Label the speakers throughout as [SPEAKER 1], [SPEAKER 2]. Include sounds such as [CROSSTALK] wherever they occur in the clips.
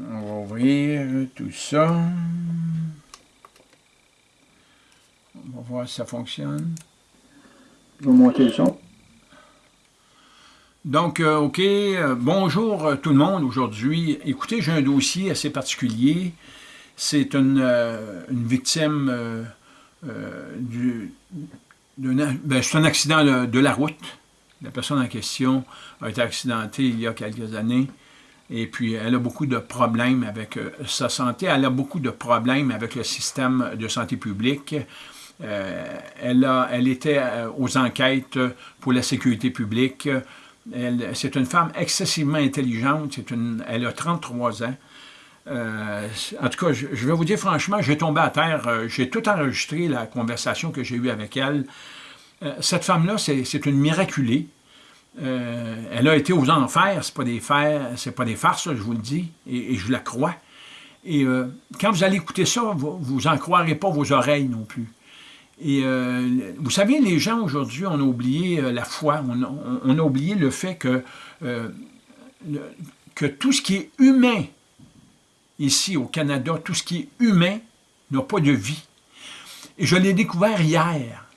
[SPEAKER 1] On va ouvrir tout ça. On va voir si ça fonctionne.
[SPEAKER 2] Je vais monter le son.
[SPEAKER 1] Donc, euh, OK, euh, bonjour euh, tout le monde aujourd'hui. Écoutez, j'ai un dossier assez particulier. C'est une, une, victime du... Ben, c'est un accident de, de, la route. La personne en question a été accidentée il y a quelques années. Et puis, elle a beaucoup de problèmes avec sa santé. Elle a beaucoup de problèmes avec le système de santé publique. Euh, elle, était aux enquêtes pour la sécurité publique. C'est une femme excessivement intelligente. Elle a 33 ans. Euh, en tout cas, je, vais vous dire franchement, j'ai tombé à terre. Euh, j'ai tout enregistré, la conversation que j'ai eue avec elle. Euh, cette femme-là, c'est une miraculée. Elle a été aux enfers, ce n'est pas, pas, des farces, je vous le dis, et, je la crois. Et quand vous allez écouter ça, vous n'en croirez pas vos oreilles non plus. Et euh, vous savez, les gens aujourd'hui, on a oublié euh, la foi, on, a oublié le fait que, euh, que tout ce qui est humain ici au Canada, tout ce qui est humain n'a pas de vie. Et je l'ai découvert hier.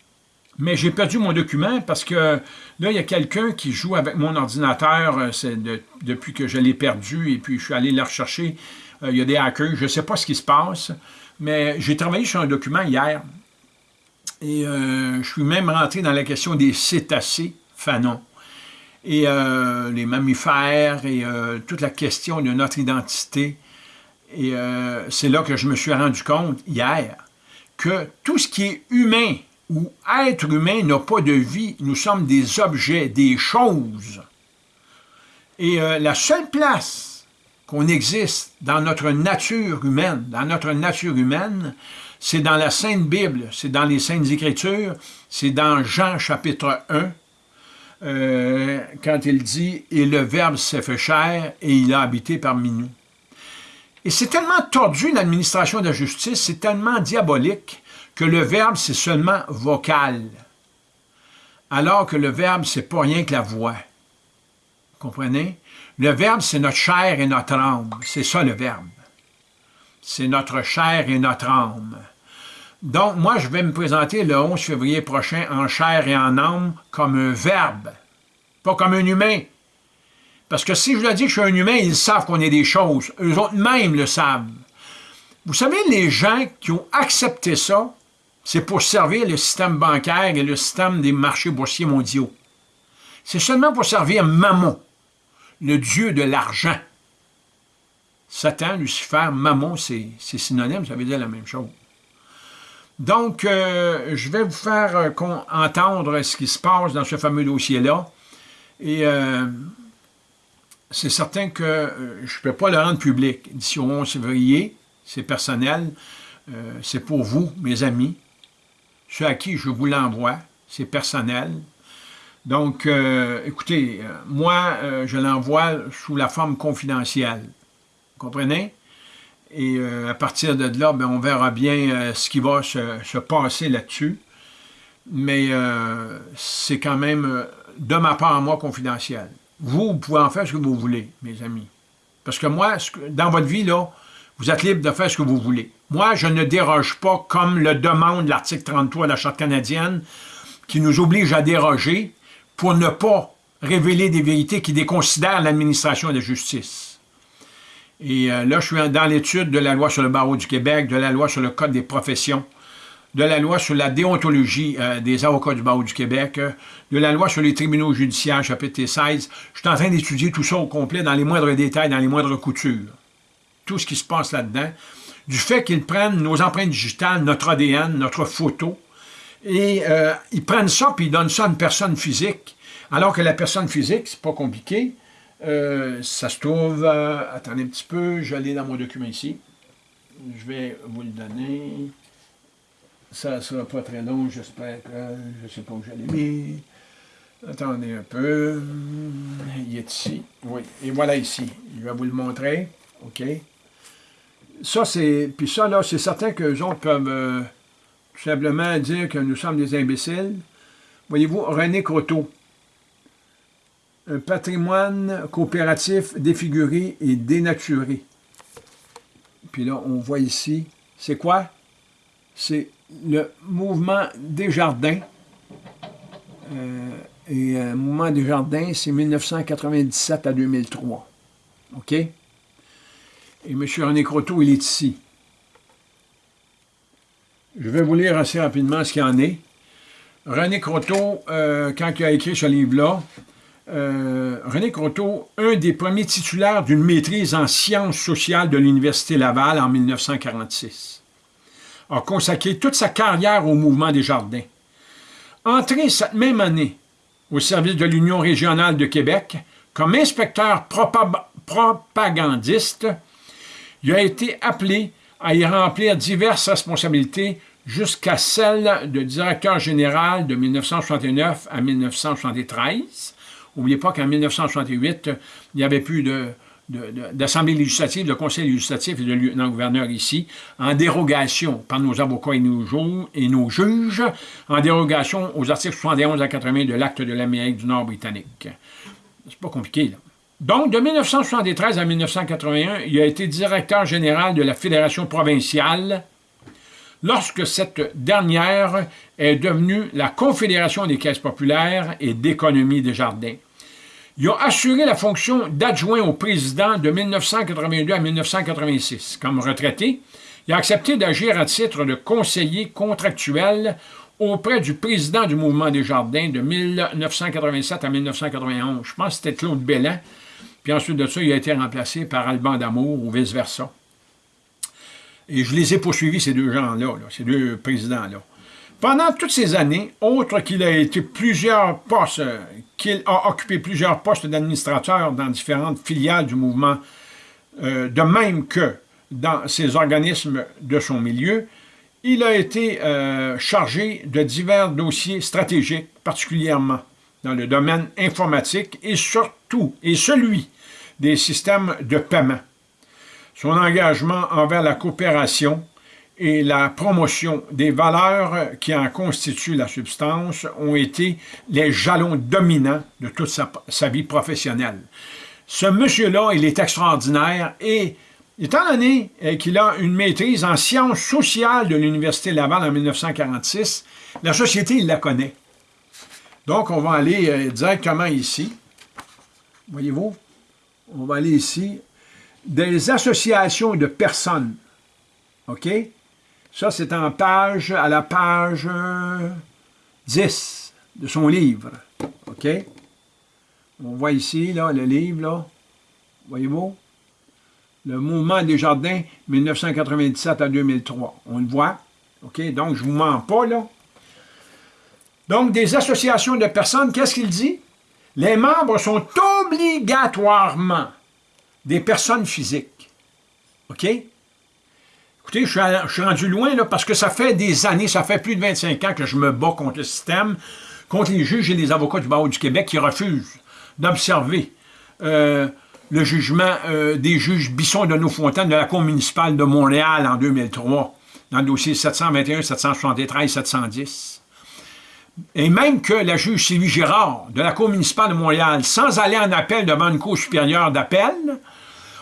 [SPEAKER 1] Mais j'ai perdu mon document parce que là, il y a quelqu'un qui joue avec mon ordinateur depuis que je l'ai perdu et puis je suis allé le rechercher. il y a des hackers, je ne sais pas ce qui se passe, mais j'ai travaillé sur un document hier et euh, je suis même rentré dans la question des cétacés fanons et euh, les mammifères et euh, toute la question de notre identité. Et c'est là que je me suis rendu compte hier que tout ce qui est humain ou être humain n'a pas de vie. Nous sommes des objets, des choses. Et la seule place qu'on existe dans notre nature humaine, dans notre nature humaine, c'est dans la Sainte Bible, c'est dans les Saintes Écritures, c'est dans Jean chapitre 1, euh, quand il dit « Et le Verbe s'est fait chair et il a habité parmi nous ». Et c'est tellement tordu l'administration de la justice, c'est tellement diabolique que le Verbe, c'est seulement vocal, alors que le Verbe, c'est pas rien que la voix. Comprenez? Le Verbe, c'est notre chair et notre âme. C'est ça le Verbe. C'est notre chair et notre âme. Donc, moi, je vais me présenter le 11 février prochain en chair et en âme comme un verbe, pas comme un humain. Parce que si je leur dis que je suis un humain, ils savent qu'on est des choses. Eux autres même le savent. Vous savez, les gens qui ont accepté ça, c'est pour servir le système bancaire et le système des marchés boursiers mondiaux. C'est seulement pour servir Mammon, le dieu de l'argent. Satan, Lucifer, Mammon, c'est synonyme, ça veut dire la même chose. Donc, euh, je vais vous faire euh, entendre ce qui se passe dans ce fameux dossier-là. Et euh, c'est certain que je ne peux pas le rendre public. D'ici au 11 février, c'est personnel, c'est pour vous, mes amis. Ceux à qui je vous l'envoie, c'est personnel. Donc, écoutez, moi, je l'envoie sous la forme confidentielle. Vous comprenez? Et euh, à partir de là, ben, on verra bien euh, ce qui va se, passer là-dessus. Mais euh, c'est quand même, de ma part à moi, confidentiel. Vous, vous pouvez en faire ce que vous voulez, mes amis. Parce que moi, dans votre vie, là, vous êtes libre de faire ce que vous voulez. Moi, je ne déroge pas comme le demande l'article 33 de la Charte canadienne, qui nous oblige à déroger pour ne pas révéler des vérités qui déconsidèrent l'administration de la justice. Et euh, là, je suis dans l'étude de la loi sur le barreau du Québec, de la loi sur le code des professions, de la loi sur la déontologie euh, des avocats du barreau du Québec, de la loi sur les tribunaux judiciaires, chapitre 16. Je suis en train d'étudier tout ça au complet, dans les moindres détails, dans les moindres coutures. Tout ce qui se passe là-dedans. Du fait qu'ils prennent nos empreintes digitales, notre ADN, notre photo, et ils prennent ça puis ils donnent ça à une personne physique. Alors que la personne physique, c'est pas compliqué, euh, ça se trouve, euh, attendez un petit peu, je vais aller dans mon document ici. Je vais vous le donner. Ça ne sera pas très long, j'espère que je ne sais pas où je l'ai mis. Attendez un peu. Il est ici. Oui, et voilà ici. Je vais vous le montrer. OK. Ça, c'est. Puis ça, là, c'est certain que les autres peuvent euh, tout simplement dire que nous sommes des imbéciles. Voyez-vous, René Croteau un patrimoine coopératif défiguré et dénaturé. Puis là, on voit ici, c'est quoi? C'est le mouvement des jardins. Euh, et le mouvement des jardins, c'est 1997 à 2003. OK? Et M. René Croteau, il est ici. Je vais vous lire assez rapidement ce qu'il en est. René Croteau, euh, quand il a écrit ce livre-là, euh, René Croteau, un des premiers titulaires d'une maîtrise en sciences sociales de l'Université Laval en 1946, a consacré toute sa carrière au mouvement des jardins. Entré cette même année au service de l'Union régionale de Québec comme inspecteur propagandiste, il a été appelé à y remplir diverses responsabilités jusqu'à celle de directeur général de 1969 à 1973. N'oubliez pas qu'en 1968, il n'y avait plus d'Assemblée législative, de Conseil législatif et de lieutenant-gouverneur ici, en dérogation par nos avocats et nos, et nos juges, en dérogation aux articles 71 à 80 de l'Acte de l'Amérique du Nord britannique. C'est pas compliqué, là. Donc, de 1973 à 1981, il a été directeur général de la Fédération provinciale lorsque cette dernière est devenue la Confédération des caisses populaires et d'économie des jardins. Il a assuré la fonction d'adjoint au président de 1982 à 1986. Comme retraité, il a accepté d'agir à titre de conseiller contractuel auprès du président du mouvement des jardins de 1987 à 1991. Je pense que c'était Claude Bellin, puis ensuite de ça, il a été remplacé par Alban Damour ou vice-versa. Et je les ai poursuivis, ces deux gens-là, ces deux présidents-là. Pendant toutes ces années, autre qu'il a été plusieurs postes, qu'il a occupé plusieurs postes d'administrateur dans différentes filiales du mouvement, euh, de même que dans ces organismes de son milieu, il a été euh, chargé de divers dossiers stratégiques, particulièrement dans le domaine informatique et surtout, et celui des systèmes de paiement. Son engagement envers la coopération et la promotion des valeurs qui en constituent la substance ont été les jalons dominants de toute sa, vie professionnelle. Ce monsieur-là, il est extraordinaire et étant donné euh, qu'il a une maîtrise en sciences sociales de l'Université Laval en 1946, la société, il la connaît. Donc, on va aller euh, directement ici. Voyez-vous? On va aller ici. Des associations de personnes. OK? Ça, c'est en page, à la page 10 de son livre. OK? On voit ici, là, le livre, là. Voyez-vous? Le mouvement des jardins, 1997 à 2003. On le voit. OK? Donc, je ne vous mens pas, là. Donc, des associations de personnes, qu'est-ce qu'il dit? Les membres sont obligatoirement des personnes physiques. OK? Écoutez, je suis, rendu loin parce que ça fait des années, ça fait plus de 25 ans que je me bats contre le système, contre les juges et les avocats du barreau du Québec qui refusent d'observer euh, le jugement euh, des juges Bisson de Nos-Fontaines de la Cour municipale de Montréal en 2003, dans le dossier 721, 773, 710 et même que la juge Sylvie Girard de la Cour municipale de Montréal, sans aller en appel devant une Cour supérieure d'appel,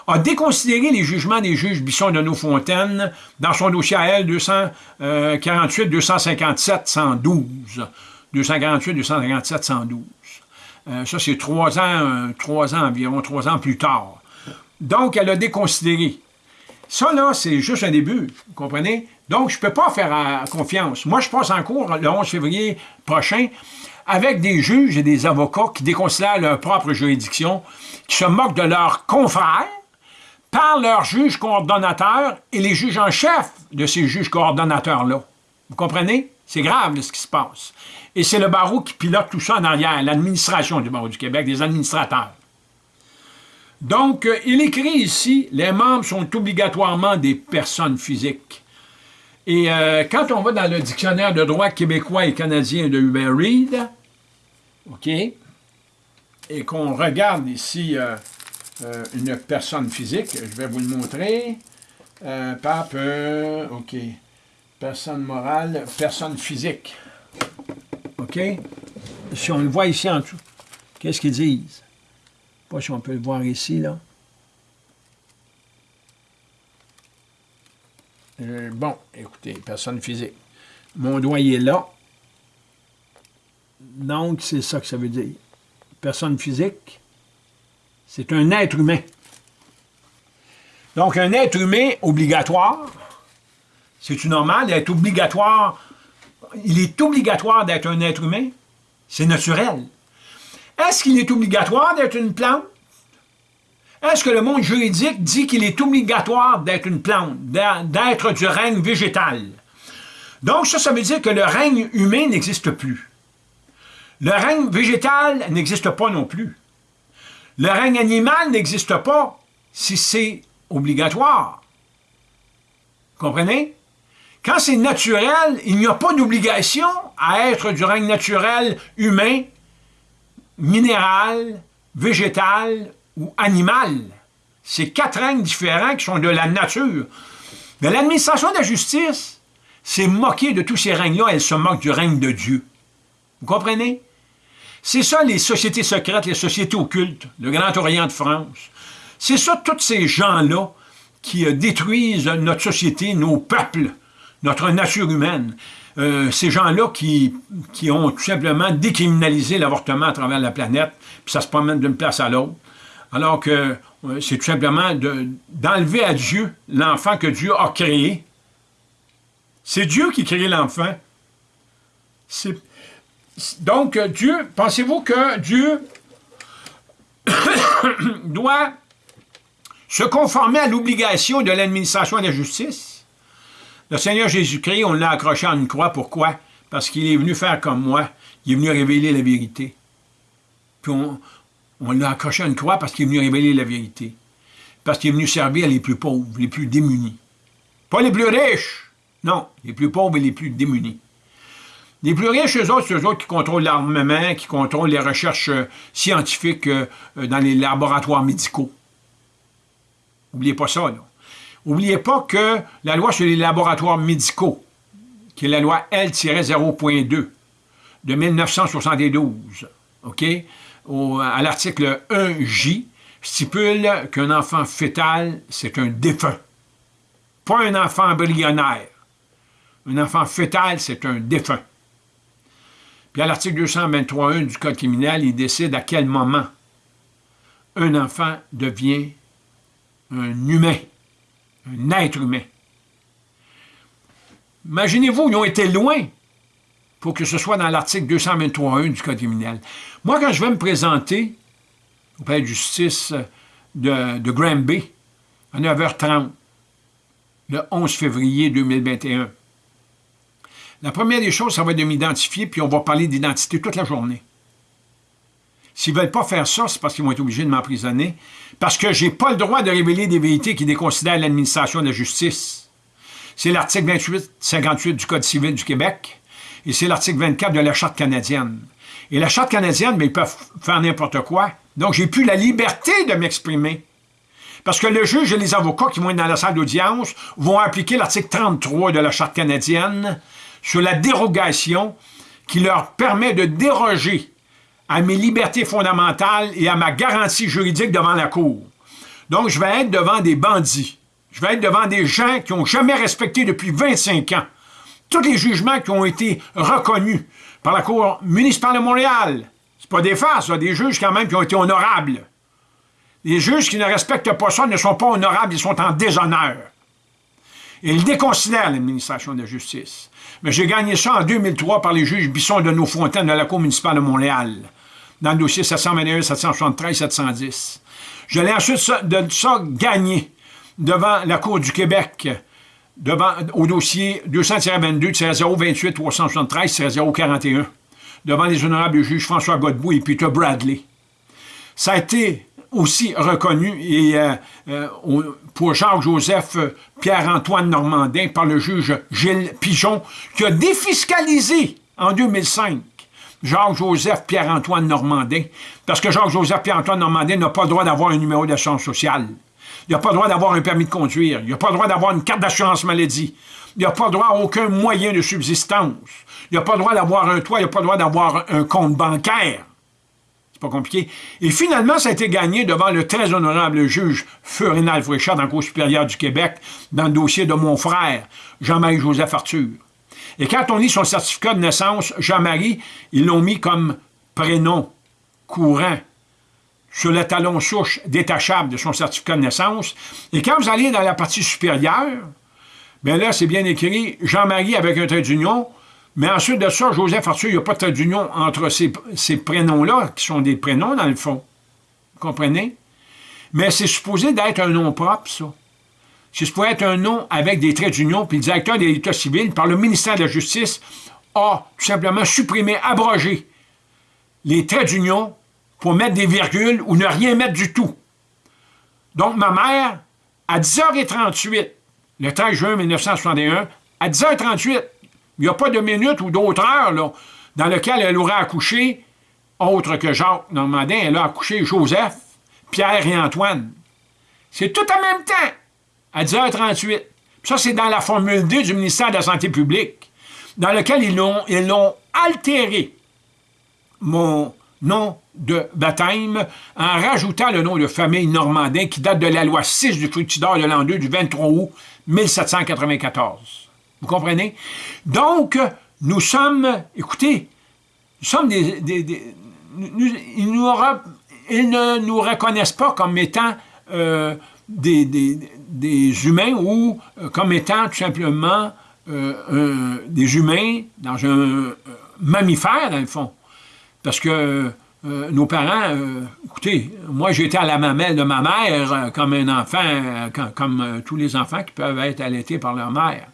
[SPEAKER 1] a déconsidéré les jugements des juges Bisson de Nos-Fontaines dans son dossier AL 248 257 112. 248 257 112. ça, c'est trois ans, euh, trois ans environ, trois ans plus tard. Donc, elle a déconsidéré. Ça, là, c'est juste un début, vous comprenez? Donc, je ne peux pas faire euh, confiance. Moi, je passe en cours le 11 février prochain avec des juges et des avocats qui déconsidèrent leur propre juridiction, qui se moquent de leurs confrères, par leurs juges coordonnateurs et les juges en chef de ces juges coordonnateurs-là. Vous comprenez? C'est grave ce qui se passe. Et c'est le barreau qui pilote tout ça en arrière, l'administration du barreau du Québec, des administrateurs. Donc, euh, il écrit ici, les membres sont obligatoirement des personnes physiques. Et euh, quand on va dans le dictionnaire de droit québécois et canadien de Hubert Reed, OK, et qu'on regarde ici euh, une personne physique, je vais vous le montrer, pape, OK, personne morale, personne physique, OK, si on le voit ici en dessous, qu'est-ce qu'ils disent? Pas si on peut le voir ici, là. Euh, bon, écoutez, personne physique. Mon doigt est là. Donc, c'est ça que ça veut dire. Personne physique, c'est un être humain. Donc, un être humain obligatoire, c'est-tu normal d'être obligatoire? Il est obligatoire d'être un être humain? C'est naturel. Est-ce qu'il est obligatoire d'être une plante? Est-ce que le monde juridique dit qu'il est obligatoire d'être une plante, d'être du règne végétal? Donc, ça, ça veut dire que le règne humain n'existe plus. Le règne végétal n'existe pas non plus. Le règne animal n'existe pas si c'est obligatoire. Comprenez? Quand c'est naturel, il n'y a pas d'obligation à être du règne naturel humain, minéral, végétal ou animal. C'est quatre règnes différents qui sont de la nature. Mais l'administration de la justice s'est moquée de tous ces règnes-là, elle se moque du règne de Dieu. Vous comprenez? C'est ça les sociétés secrètes, les sociétés occultes, le Grand Orient de France. C'est ça tous ces gens-là qui euh, détruisent notre société, nos peuples, notre nature humaine. Euh, ces gens-là qui, qui, ont tout simplement décriminalisé l'avortement à travers la planète, puis ça se promène d'une place à l'autre, alors que euh, c'est tout simplement d'enlever à Dieu l'enfant que Dieu a créé. C'est Dieu qui a créé l'enfant. Donc, Dieu, pensez-vous que Dieu [COUGHS] doit se conformer à l'obligation de l'administration de la justice? Le Seigneur Jésus-Christ, on l'a accroché à une croix. Pourquoi? Parce qu'il est venu faire comme moi. Il est venu révéler la vérité. Puis on, l'a accroché à une croix parce qu'il est venu révéler la vérité. Parce qu'il est venu servir les plus pauvres, les plus démunis. Pas les plus riches. Non, les plus pauvres et les plus démunis. Les plus riches, eux autres, c'est eux autres qui contrôlent l'armement, qui contrôlent les recherches euh, scientifiques euh, dans les laboratoires médicaux. N'oubliez pas ça. N'oubliez pas que la loi sur les laboratoires médicaux, qui est la loi L-0.2 de 1972, OK, à l'article 1J, stipule qu'un enfant fœtal, c'est un défunt. Pas un enfant embryonnaire. Un enfant fœtal, c'est un défunt. Puis à l'article 223.1 du Code criminel, il décide à quel moment un enfant devient un humain, un être humain. Imaginez-vous, ils ont été loin pour que ce soit dans l'article 223.1 du Code criminel. Moi, quand je vais me présenter au palais de justice de, de Granby, à 9h30, le 11 février 2021, la première des choses, ça va être de m'identifier, puis on va parler d'identité toute la journée. S'ils ne veulent pas faire ça, c'est parce qu'ils vont être obligés de m'emprisonner, parce que je n'ai pas le droit de révéler des vérités qui déconsidèrent l'administration de la justice. C'est l'article 28-58 du Code civil du Québec, et c'est l'article 24 de la Charte canadienne. Et la Charte canadienne, mais ils peuvent faire n'importe quoi. Donc, j'ai plus la liberté de m'exprimer. Parce que le juge et les avocats qui vont être dans la salle d'audience vont appliquer l'article 33 de la Charte canadienne sur la dérogation qui leur permet de déroger à mes libertés fondamentales et à ma garantie juridique devant la Cour. Donc, je vais être devant des bandits. Je vais être devant des gens qui n'ont jamais respecté depuis 25 ans tous les jugements qui ont été reconnus par la Cour municipale de Montréal. C'est pas des farces, des juges quand même qui ont été honorables. Les juges qui ne respectent pas ça ne sont pas honorables, ils sont en déshonneur. Ils déconsidèrent l'administration de la justice. Mais j'ai gagné ça en 2003 par les juges Bisson de Nos-Fontaines de la Cour municipale de Montréal dans le dossier 721, 773, 710. Je l'ai ensuite de ça gagné devant la Cour du Québec, devant, au dossier 200-028-373-041, devant les honorables juges François Godbout et Peter Bradley. Ça a été aussi reconnu et, euh, euh, pour Jacques-Joseph Pierre-Antoine Normandin par le juge Gilles Pigeon, qui a défiscalisé en 2005 Jacques-Joseph Pierre-Antoine Normandin, parce que Jacques-Joseph Pierre-Antoine Normandin n'a pas le droit d'avoir un numéro d'assurance sociale. Il n'a pas le droit d'avoir un permis de conduire. Il n'a pas le droit d'avoir une carte d'assurance maladie. Il n'a pas le droit à aucun moyen de subsistance. Il n'a pas le droit d'avoir un toit. Il n'a pas le droit d'avoir un compte bancaire. C'est pas compliqué. Et finalement, ça a été gagné devant le très honorable juge Feu Rénal Fréchard dans le Cour supérieure du Québec, dans le dossier de mon frère, Jean-Marie Joseph Arthur. Et quand on lit son certificat de naissance, Jean-Marie, ils l'ont mis comme prénom courant sur le talon souche détachable de son certificat de naissance. Et quand vous allez dans la partie supérieure, bien là, c'est bien écrit Jean-Marie avec un trait d'union, mais ensuite de ça, Joseph Arthur, il n'y a pas de trait d'union entre ces, ces prénoms-là, qui sont des prénoms dans le fond. Vous comprenez? Mais c'est supposé d'être un nom propre, ça. C'est supposé être un nom avec des traits d'union, puis le directeur de l'État civil, par le ministère de la Justice, a tout simplement supprimé, abrogé les traits d'union pour mettre des virgules ou ne rien mettre du tout. Donc, ma mère, à 10h38, le 13 juin 1961, à 10h38, il n'y a pas de minute ou d'autres heures dans lesquelles elle aurait accouché, autre que Jacques Normandin, elle a accouché Joseph, Pierre et Antoine. C'est tout en même temps, à 10h38. Ça, c'est dans la Formule 2 du ministère de la Santé publique, dans lequel ils l'ont ils altéré, mon nom de baptême en rajoutant le nom de famille Normandin qui date de la loi 6 du Fructidor de l'an 2 du 23 août 1794. Vous comprenez? Donc, nous sommes, écoutez, nous sommes des... ils, ne nous reconnaissent pas comme étant euh, des, des, humains ou euh, comme étant tout simplement euh, des humains dans un mammifère, dans le fond. Parce que euh, nos parents, euh, écoutez, moi été à la mamelle de ma mère euh, comme un enfant, comme tous les enfants qui peuvent être allaités par leur mère.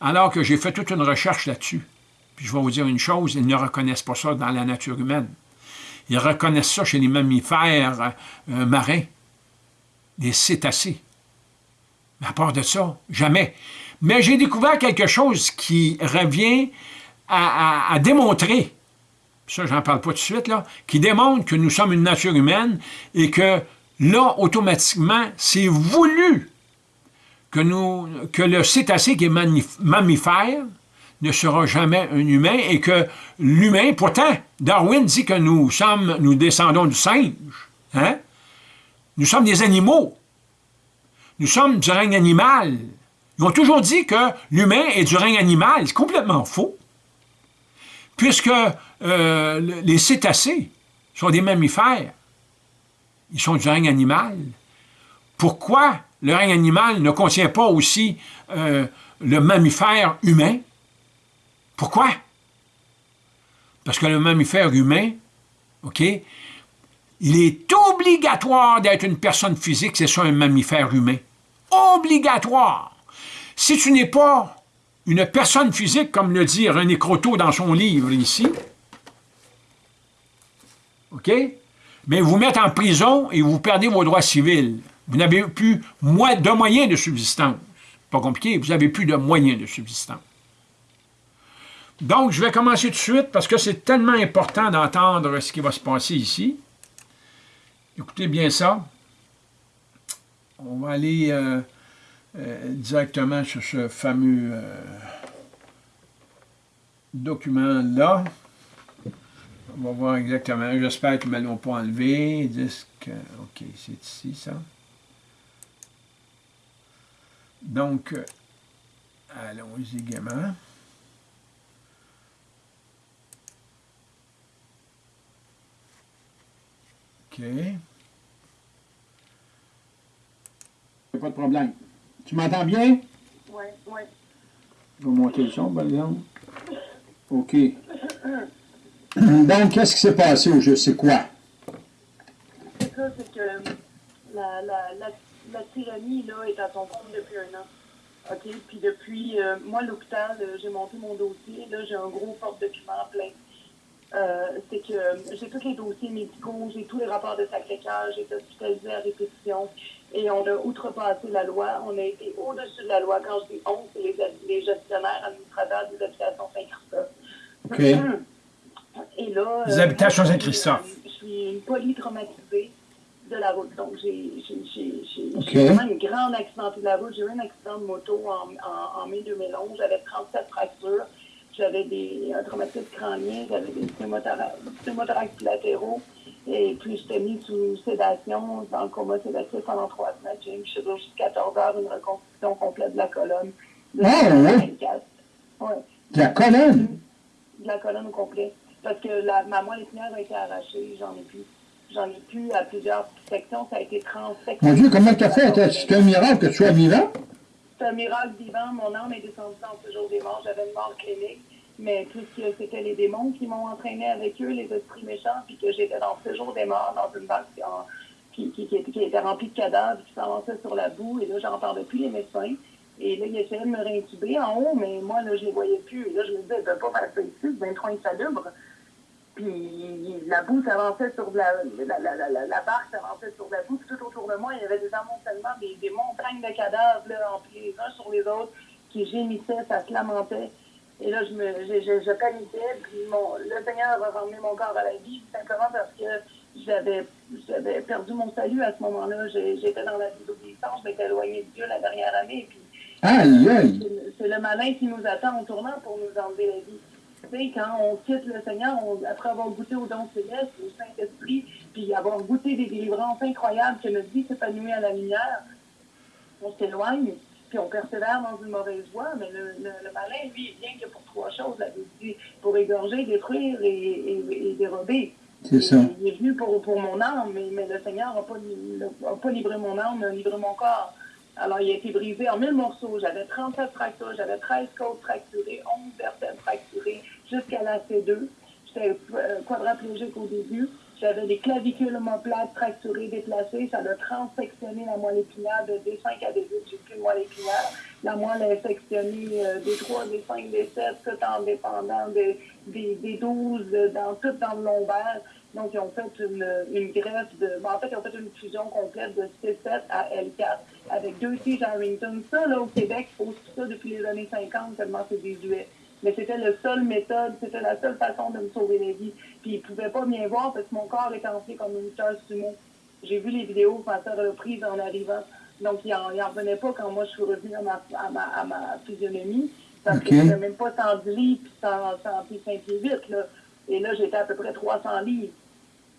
[SPEAKER 1] Alors que j'ai fait toute une recherche là-dessus. Puis je vais vous dire une chose, ils ne reconnaissent pas ça dans la nature humaine. Ils reconnaissent ça chez les mammifères marins, les cétacés. À part de ça, jamais. Mais j'ai découvert quelque chose qui revient à démontrer ça j'en parle pas tout de suite, là, qui démontre que nous sommes une nature humaine et que là, automatiquement, c'est voulu que le cétacé qui est mammifère ne sera jamais un humain et que l'humain, pourtant, Darwin dit que nous sommes, nous descendons du singe, hein? Nous sommes des animaux. Nous sommes du règne animal. Ils ont toujours dit que l'humain est du règne animal. C'est complètement faux. Puisque euh, les cétacés sont des mammifères. Ils sont du règne animal. Pourquoi le règne animal ne contient pas aussi euh, le mammifère humain? Pourquoi? Parce que le mammifère humain, OK, il est obligatoire d'être une personne physique, c'est ça un mammifère humain. Obligatoire. Si tu n'es pas une personne physique, comme le dit René Croteau dans son livre ici, OK? Mais vous mettez en prison et vous perdez vos droits civils. Vous n'avez plus de moyens de subsistance. Pas compliqué, vous n'avez plus de moyens de subsistance. Donc, je vais commencer tout de suite parce que c'est tellement important d'entendre ce qui va se passer ici. Écoutez bien ça. On va aller euh, euh, directement sur ce fameux euh, document-là. On va voir exactement. J'espère qu'ils ne me l'ont pas enlevé. Disque, OK, c'est ici, ça. Donc, allons-y gaiement. OK.
[SPEAKER 2] Pas de problème. Tu m'entends bien?
[SPEAKER 3] Oui, oui.
[SPEAKER 2] Je vais monter le son, par exemple. OK. Donc, qu'est-ce qui s'est passé au jeu? C'est quoi?
[SPEAKER 3] C'est ça, c'est que la, la, la, la, tyrannie là, est à son compte depuis un an. OK? Puis depuis, euh, moi, l'hôpital, euh, j'ai monté mon dossier. Là, j'ai un gros porte-document plein. Euh, c'est que j'ai tous les dossiers médicaux, j'ai tous les rapports de Sacré-Cœur, j'ai été hospitalisé à répétition et on a outrepassé la loi. On a été au-dessus de la loi. Quand je dis on, c'est les, les, gestionnaires administrateurs des habitations Saint-Christophe.
[SPEAKER 2] OK. [CLEARS THROAT]
[SPEAKER 3] Et là,
[SPEAKER 1] Les habitations Saint-Christophe.
[SPEAKER 3] Je suis une polytraumatisée de la route. Donc, j'ai vraiment une grande accidentée de la route. J'ai eu un accident de moto en, en, mai 2011. J'avais 37 fractures. J'avais un traumatisme crânien. J'avais des pneumothorax latéraux. Et puis, j'étais mis sous sédation, dans le coma sédatif pendant trois semaines. J'ai eu chirurgie 14 heures, une reconstruction complète de la colonne. De
[SPEAKER 2] Ah, ouais.
[SPEAKER 3] 24. Ouais.
[SPEAKER 2] De la colonne?
[SPEAKER 3] De la colonne au complet. Parce que la, ma moelle épinière a été arrachée, j'en ai plus. J'en ai plus à plusieurs sections, ça a été transectionné.
[SPEAKER 2] Mon Dieu, comment tu as fait? C'est un miracle que tu sois vivant?
[SPEAKER 3] C'est un miracle vivant, mon âme est descendue dans ce jour des morts, j'avais une mort clinique, mais puisque c'était les démons qui m'ont entraîné avec eux, les esprits méchants, puis que j'étais dans ce jour des morts, dans une en- qui, qui, qui, était- remplie de cadavres, qui s'avançait sur la boue, et là, j'en parlais plus les médecins. Et là, ils essayaient de me réintuber en haut, mais moi, là, je les voyais plus. Et là, je me disais, ils ne pas faire ça ici, c'est bien trop insalubre. Puis la boue s'avançait sur de la, la, la, la, la, barque s'avançait sur la boue, puis tout autour de moi, il y avait des amoncellements, des, des montagnes de cadavres, là, empilés les uns sur les autres, qui gémissaient, ça se lamentait. Et là, je me, je, je, je paniquais, puis mon, le Seigneur a ramené mon corps à la vie, tout simplement parce que j'avais, j'avais perdu mon salut à ce moment-là. J'étais dans la désobéissance, je m'étais éloignée de Dieu la dernière année, puis
[SPEAKER 2] Aïe, aïe.
[SPEAKER 3] c'est le- c'est le malin qui nous attend en tournant pour nous enlever la vie. Tu sais, quand on quitte le Seigneur, on- après avoir goûté au don céleste, au Saint-Esprit, puis avoir goûté des délivrances incroyables que notre vie s'épanouit à la lumière, on s'éloigne, puis on persévère dans une mauvaise voie, mais le, le, le malin, lui, il vient que pour trois choses, la Bible dit, pour égorger, détruire et, et, et dérober.
[SPEAKER 2] C'est ça.
[SPEAKER 3] Il est venu pour, pour mon âme, mais, mais le Seigneur n'a pas, li- a pas livré mon âme, il a livré mon corps. Alors, il a été brisé en mille morceaux. J'avais 37 fractures, j'avais 13 côtes fracturées, 11 vertèbres fracturées, jusqu'à la C2. J'étais euh, quadraplégique au début. J'avais des clavicules omoplates fracturées, déplacées. Ça a transsectionné la moelle épinière de D5 à D8. J'ai plus de moelle épinière. La moelle est sectionnée euh, des 3, des 5, des 7, tout en dépendant des, des, des 12, euh, dans, tout dans le lombaire. Donc, ils ont fait une, une greffe de. bon, en fait, ils ont fait une fusion complète de C7 à L4 avec deux tiges Harrington. Ça, là, au Québec, ils tout ça depuis les années 50, tellement c'est désuet. Mais c'était la seule méthode, c'était la seule façon de me sauver la vie. Puis ils ne pouvaient pas bien voir parce que mon corps était enflé comme une lutteur sumo. J'ai vu les vidéos que ma soeur a prises en arrivant. Donc, il n'en revenait pas quand moi je suis revenue à ma, à ma, à ma physionomie. Parce
[SPEAKER 2] Ok.
[SPEAKER 3] que j'étais même pas sans 10 livres puis sans, sans puis 5 pieds 8. Là. Et là, j'étais à peu près 300 livres.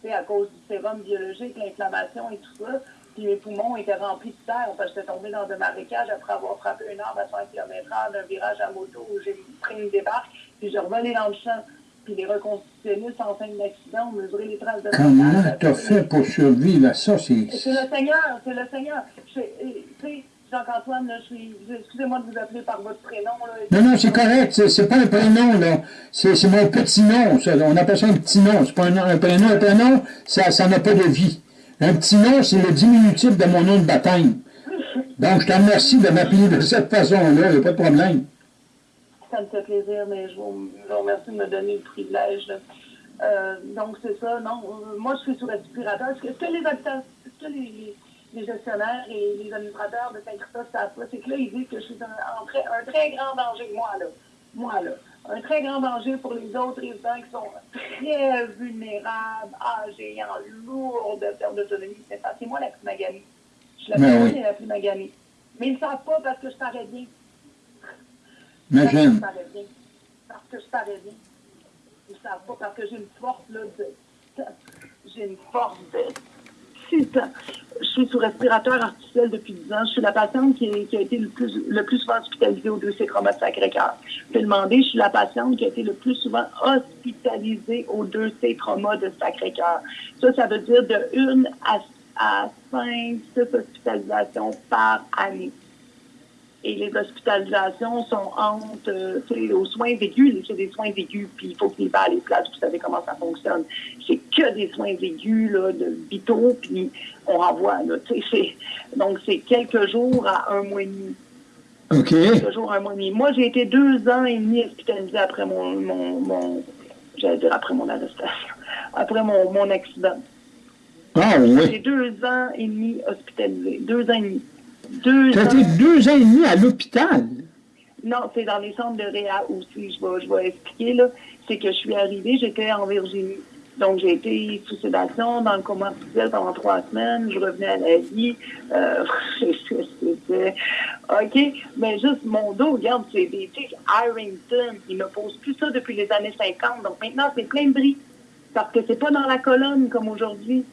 [SPEAKER 3] Tu sais, à cause du sérum biologique, l'inflammation et tout ça. Puis mes poumons étaient remplis de terre parce que j'étais tombée dans un marécage après avoir frappé un arbre à 100 km/h d'un virage à moto où j'ai pris une débarque. Puis j'ai revolé dans le champ. Puis les reconstitutionnistes en fin d'accident ont mesuré les traces de
[SPEAKER 2] Comment t'as fait pour survivre à ça? C'est...
[SPEAKER 3] C'est le Seigneur, c'est le Seigneur. Je- et, Tu sais, Jacques-Antoine, là, je suis. je- Excusez-moi de vous appeler par votre prénom. Là.
[SPEAKER 2] Non, non, c'est correct. C'est, pas un prénom, là. C'est, mon petit nom. ça. On appelle ça un petit nom. C'est pas un, un prénom. Un prénom, ça, ça n'a pas de vie. Un petit nom, c'est le diminutif de mon nom de baptême. Donc, je te remercie de m'appeler de cette façon-là. Il n'y a pas de problème.
[SPEAKER 3] Ça me fait plaisir, mais je vous, remercie de me donner le privilège. Euh, donc, c'est ça. Non, euh, moi, je suis sous respirateur. Est-ce que, est-ce que les est-ce que les, gestionnaires et les administrateurs de Saint-Christophe savent pas? C'est que là, ils disent que je suis un, un très grand danger, moi, là. Moi, là. Un très grand danger pour les autres résidents qui sont très vulnérables, âgés, en lourde perte d'autonomie. C'est ça. C'est moi la plus maganée. Je la personne
[SPEAKER 2] oui.
[SPEAKER 3] la plus maganée. Mais ils ne savent pas parce que je parais bien. Parce que je parais bien. Parce que je parais bien. Ils ne savent pas parce que j'ai une force là, de. J'ai une force de. Putain. Je suis sous respirateur artificiel depuis 10 ans. Je suis la patiente qui, a été le plus, le plus souvent hospitalisée au dossier trauma de Sacré-Cœur. Je peux demander, je suis la patiente qui a été le plus souvent hospitalisée au dossier trauma de Sacré-Cœur. Ça, ça veut dire de 1 à, à 5, 6 hospitalisations par année et les hospitalisations sont entre, euh, tu sais, aux soins aigus, c'est des soins aigus, puis il faut qu'il va à les places, vous savez comment ça fonctionne. C'est que des soins aigus, là, de vitaux, puis on renvoie, là, tu sais, c'est- donc c'est quelques jours à un mois et demi.
[SPEAKER 2] OK.
[SPEAKER 3] Quelques jours à un mois et demi. Moi, j'ai été deux ans et demi hospitalisée après mon, mon, mon j'allais dire après mon arrestation, après mon, mon accident.
[SPEAKER 2] Ah
[SPEAKER 3] J'ai
[SPEAKER 2] oui.
[SPEAKER 3] deux ans et demi hospitalisée, deux ans et demi. Deux ans.
[SPEAKER 2] été deux ans et demi à l'hôpital.
[SPEAKER 3] Non, c'est dans les centres de réa aussi, je vais, je vais expliquer, là. C'est que je suis arrivée, j'étais en Virginie. Donc, j'ai été sous sédation dans le coma artificiel pendant trois semaines. Je revenais à la vie. Euh, [LAUGHS] c'était... OK, mais juste mon dos, regarde, c'est des tiges Harrington. Ils me posent plus ça depuis les années 50. Donc, maintenant, c'est plein de bris. Parce que c'est pas dans la colonne comme aujourd'hui.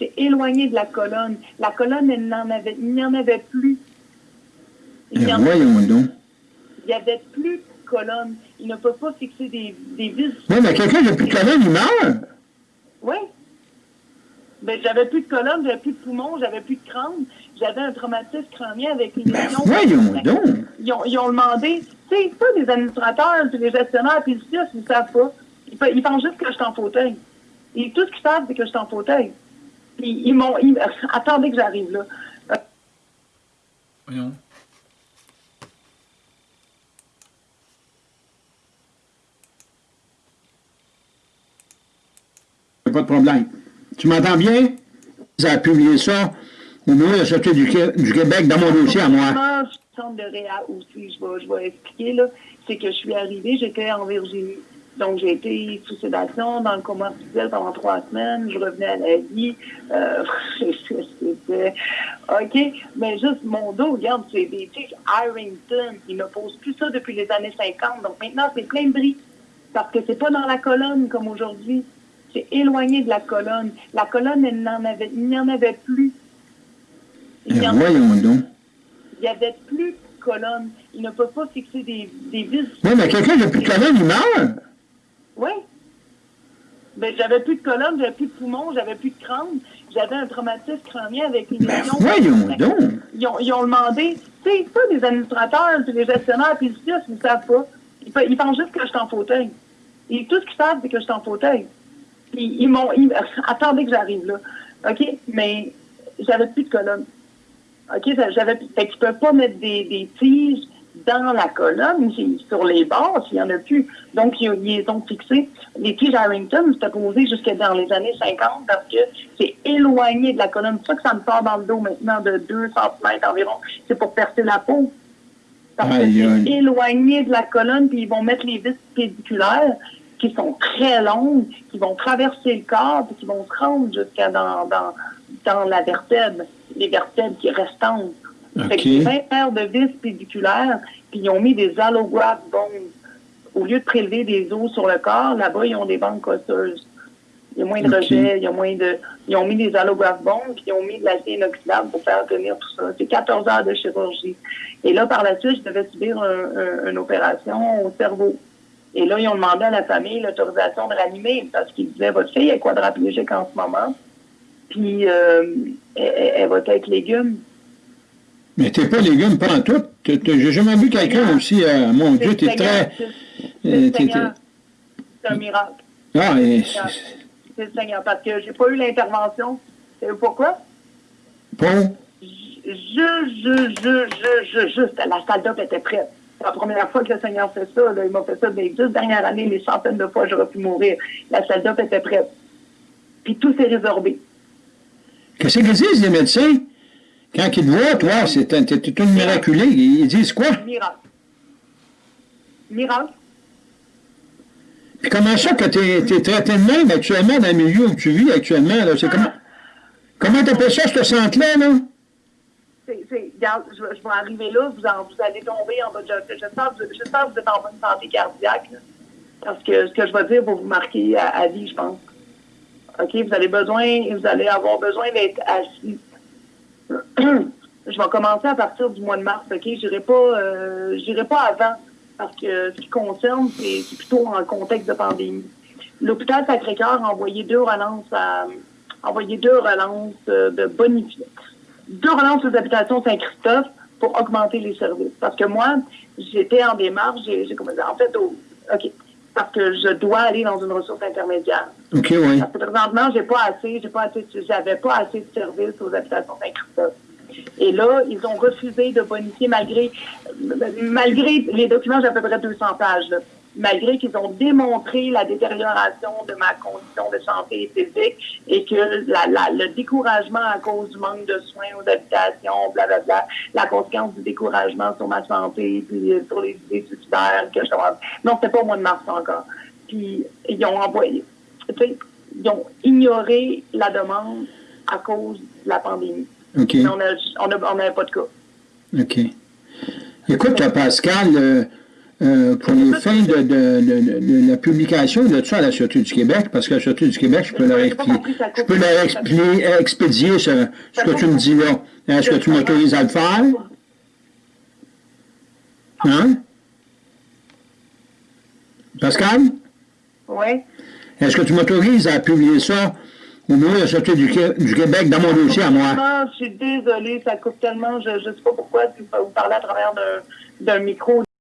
[SPEAKER 3] C'est éloigné de la colonne. La colonne, elle n'en avait, il n'y en avait plus.
[SPEAKER 2] Il n'y voyons donc.
[SPEAKER 3] Il n'y avait plus de colonne. Il ne peut pas fixer des, des vis.
[SPEAKER 2] Oui, mais quelqu'un qui n'a plus de colonne, il meurt.
[SPEAKER 3] Oui. Ben, j'avais plus de colonne, j'avais plus de poumons, j'avais plus de crâne. J'avais un traumatisme crânien avec une
[SPEAKER 2] ben, voyons donc.
[SPEAKER 3] Ils ont, ils ont demandé, tu sais, pas les administrateurs, puis les gestionnaires, puis le CIUS, ils ne savent pas. Ils, ils, pensent juste que je suis en fauteuil. Et tout ce qu'ils savent, c'est que je suis en fauteuil. Ils m'ont... Attendez que j'arrive là.
[SPEAKER 1] Voyons.
[SPEAKER 2] Pas de problème. Tu m'entends bien? J'ai publié ça au bureau de la Sûreté du, du, Québec dans mon dossier à moi.
[SPEAKER 3] centre de réa aussi, je vais, je vais expliquer, là. C'est que je suis arrivée, j'étais en Virginie. Donc, j'ai été sous sédation dans le coma artificiel pendant trois semaines. Je revenais à la vie. Euh, [LAUGHS] c'était... OK? Mais juste mon dos, regarde, c'est des tics Harrington. Ils ne posent plus ça depuis les années 50. Donc, maintenant, c'est plein de bris. Parce que c'est pas dans la colonne comme aujourd'hui. C'est éloigné de la colonne. La colonne, elle n'en avait, il n'y en avait plus.
[SPEAKER 2] Il n'y
[SPEAKER 3] avait plus de colonne. Il ne peut pas fixer des, des vis.
[SPEAKER 2] Oui, mais quelqu'un qui n'a plus de colonne, il meurt.
[SPEAKER 3] Oui. Ben, j'avais plus de colonne, j'avais plus de poumons, j'avais plus de crâne. J'avais un traumatisme crânien avec une
[SPEAKER 2] ben, voyons donc.
[SPEAKER 3] Ils ont, ils ont demandé, tu sais, pas les administrateurs, les gestionnaires, puis le ils ne savent pas. Ils, ils, pensent juste que je suis en fauteuil. Et tout ce qu'ils savent, c'est que je suis en fauteuil. Puis ils m'ont... [LAUGHS] Attendez que j'arrive là. OK? Mais j'avais plus de colonne. OK? J'avais, fait tu peux pas mettre des, des tiges dans la colonne, sur les bords, il n'y en a plus. Donc, ils, ont fixé. Les tiges Harrington, c'était posé jusqu'à dans les années 50 parce que c'est éloigné de la colonne. C'est ça que ça me sort dans le dos maintenant de 2 cm environ. C'est pour percer la peau. Parce que c'est éloigné de la colonne, puis ils vont mettre les vis pédiculaires qui sont très longues, qui vont traverser le corps, puis qui vont se rendre jusqu'à dans, dans, dans la vertèbre, les vertèbres qui restent Okay. Fait que 20 paires de vis pédiculaires, puis ils ont mis des allograft bones. Au lieu de prélever des os sur le corps, là-bas, ils ont des banques osseuses. Il y a moins de rejet, il y a moins de... Ils ont mis des allograft bones, puis ils ont mis de l'acier inoxydable pour faire tenir tout ça. C'est 14 heures de chirurgie. Et là, par la suite, je devais subir une opération au cerveau. Et là, ils ont demandé à la famille l'autorisation de ranimer parce qu'ils disaient, votre fille est quadraplégique en ce moment, puis euh, elle, elle va être avec légumes.
[SPEAKER 2] Mais t'es pas légume, pas en tout. J'ai jamais vu quelqu'un aussi, euh, mon Dieu, t'es très...
[SPEAKER 3] Euh, c'est un miracle.
[SPEAKER 2] Ah.
[SPEAKER 3] C'est le Seigneur, parce que j'ai pas eu l'intervention. Pourquoi?
[SPEAKER 2] Bon.
[SPEAKER 3] Je, je, je, je, je, juste, la salle d'op était prête. C'est la première fois que le Seigneur fait ça. Là. Il m'a fait ça les deux dernières années, les centaines de fois, j'aurais pu mourir. La salle d'op était prête. Puis tout s'est résorbé.
[SPEAKER 2] Qu'est-ce qu'ils disent, les médecins? Quand ils te voient, toi, c'est un, une miraculée. Ils disent quoi?
[SPEAKER 3] Miracle. Miracle.
[SPEAKER 2] Puis comment ça que tu es, traité de même actuellement dans le milieu où tu vis actuellement? Là? Comment comment t'appelles ça, ce centre-là? Là?
[SPEAKER 3] Regarde, je, je, vais arriver là, vous, en, vous allez tomber en bas de... J'espère que vous êtes en bonne santé cardiaque. Là, parce que ce que je vais dire va vous marquer à, à vie, je pense. OK? Vous avez besoin, vous allez avoir besoin d'être assis je vais commencer à partir du mois de mars, OK? J'irai pas, euh, pas avant, parce que ce qui concerne, c'est plutôt en contexte de pandémie. L'hôpital Sacré-Cœur a envoyé deux relances envoyé deux relances euh, de bonifier. Deux relances aux habitations Saint-Christophe pour augmenter les services. Parce que moi, j'étais en démarche, j'ai, en fait, OK, parce que je dois aller dans une ressource intermédiaire.
[SPEAKER 2] OK, oui.
[SPEAKER 3] Parce que présentement, j'ai pas assez, j'ai pas assez, j'avais pas assez de services aux habitations Saint-Christophe. Et là, ils ont refusé de bonifier malgré, malgré les documents, j'ai à peu près 200 pages, malgré qu'ils ont démontré la détérioration de ma condition de santé physique et que la, la, le découragement à cause du manque de soins aux habitations, blablabla, la conséquence du découragement sur ma santé, puis sur les idées suicidaires que je Non, c'était pas au mois de mars encore. Puis ils ont envoyé, tu sais, ils ont ignoré la demande à cause de la pandémie.
[SPEAKER 2] Okay.
[SPEAKER 3] on n'avait on a, on pas de cas.
[SPEAKER 2] OK. Écoute, Pascal, euh,
[SPEAKER 1] euh, pour les fins de, de, de, de, la publication de ça à la Sûreté du Québec, parce que la Sûreté du Québec, je peux leur, expliquer, je peux leur expliquer, expédier ce, ce que tu me dis là. Est-ce que tu m'autorises à le faire? Hein? Pascal?
[SPEAKER 3] Oui.
[SPEAKER 1] Est-ce que tu m'autorises à publier ça au bureau de la Sûreté du, du, Québec dans mon dossier à moi?
[SPEAKER 3] Non, je suis désolée, ça coupe tellement, je ne sais pas pourquoi vous parlez à travers d'un micro.